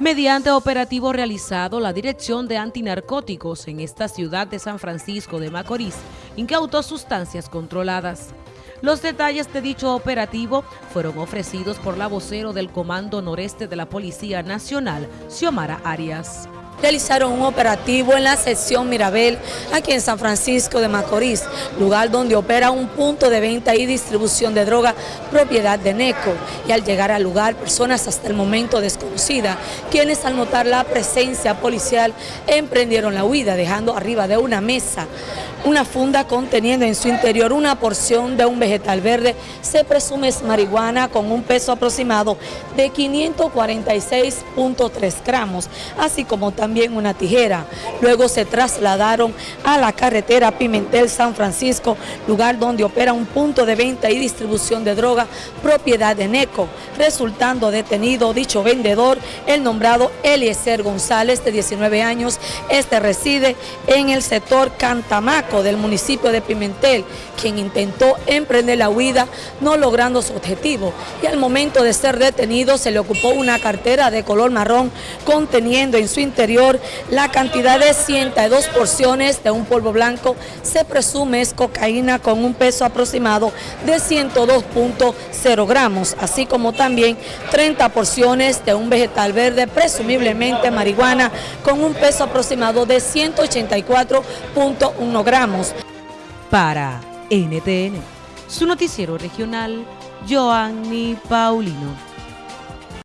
Mediante operativo realizado, la Dirección de Antinarcóticos en esta ciudad de San Francisco de Macorís incautó sustancias controladas. Los detalles de dicho operativo fueron ofrecidos por la vocero del Comando Noreste de la Policía Nacional, Xiomara Arias realizaron un operativo en la sección Mirabel, aquí en San Francisco de Macorís, lugar donde opera un punto de venta y distribución de droga propiedad de NECO. Y al llegar al lugar, personas hasta el momento desconocidas, quienes al notar la presencia policial emprendieron la huida, dejando arriba de una mesa una funda conteniendo en su interior una porción de un vegetal verde, se presume es marihuana con un peso aproximado de 546.3 gramos, así como también una tijera. Luego se trasladaron a la carretera Pimentel-San Francisco, lugar donde opera un punto de venta y distribución de droga propiedad de NECO, resultando detenido dicho vendedor, el nombrado Eliezer González, de 19 años, este reside en el sector Cantamac, del municipio de Pimentel, quien intentó emprender la huida no logrando su objetivo y al momento de ser detenido se le ocupó una cartera de color marrón conteniendo en su la cantidad de 102 porciones de un polvo blanco, se presume es cocaína con un peso aproximado de 102.0 gramos, así como también 30 porciones de un vegetal verde, presumiblemente marihuana, con un peso aproximado de 184.1 gramos para NTN, su noticiero regional, Joanny Paulino.